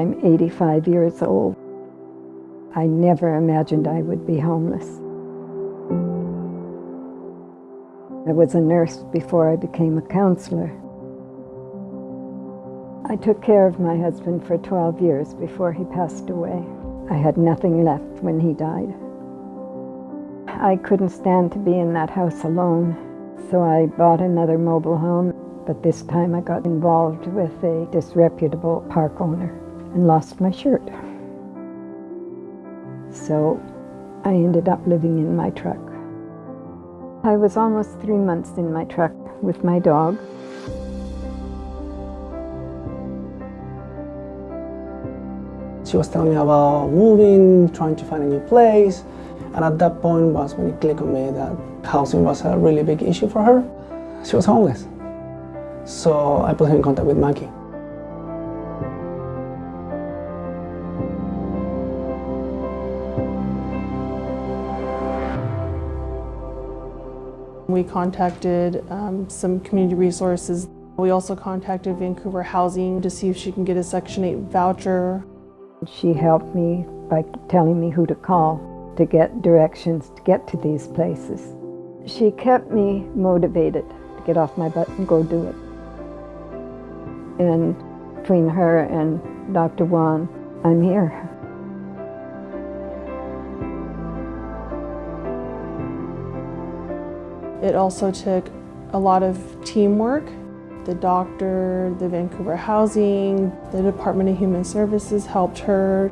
I'm 85 years old. I never imagined I would be homeless. I was a nurse before I became a counselor. I took care of my husband for 12 years before he passed away. I had nothing left when he died. I couldn't stand to be in that house alone, so I bought another mobile home, but this time I got involved with a disreputable park owner and lost my shirt. So I ended up living in my truck. I was almost three months in my truck with my dog. She was telling me about moving, trying to find a new place, and at that point was when it clicked on me that housing was a really big issue for her. She was homeless. So I put her in contact with Maggie. We contacted um, some community resources. We also contacted Vancouver Housing to see if she can get a Section 8 voucher. She helped me by telling me who to call to get directions to get to these places. She kept me motivated to get off my butt and go do it. And between her and Dr. Juan, I'm here. It also took a lot of teamwork. The doctor, the Vancouver Housing, the Department of Human Services helped her.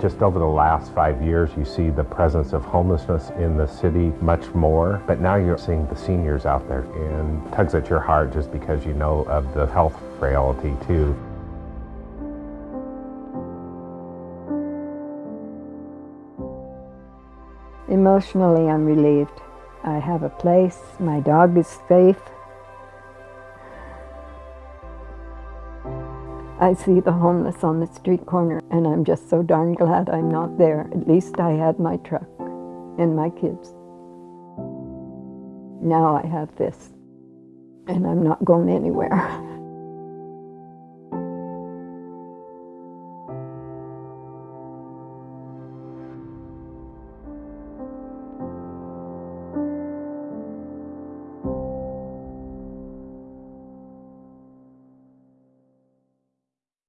Just over the last five years, you see the presence of homelessness in the city much more, but now you're seeing the seniors out there and tugs at your heart just because you know of the health frailty too. Emotionally, I'm relieved. I have a place, my dog is safe. I see the homeless on the street corner and I'm just so darn glad I'm not there. At least I had my truck and my kids. Now I have this and I'm not going anywhere.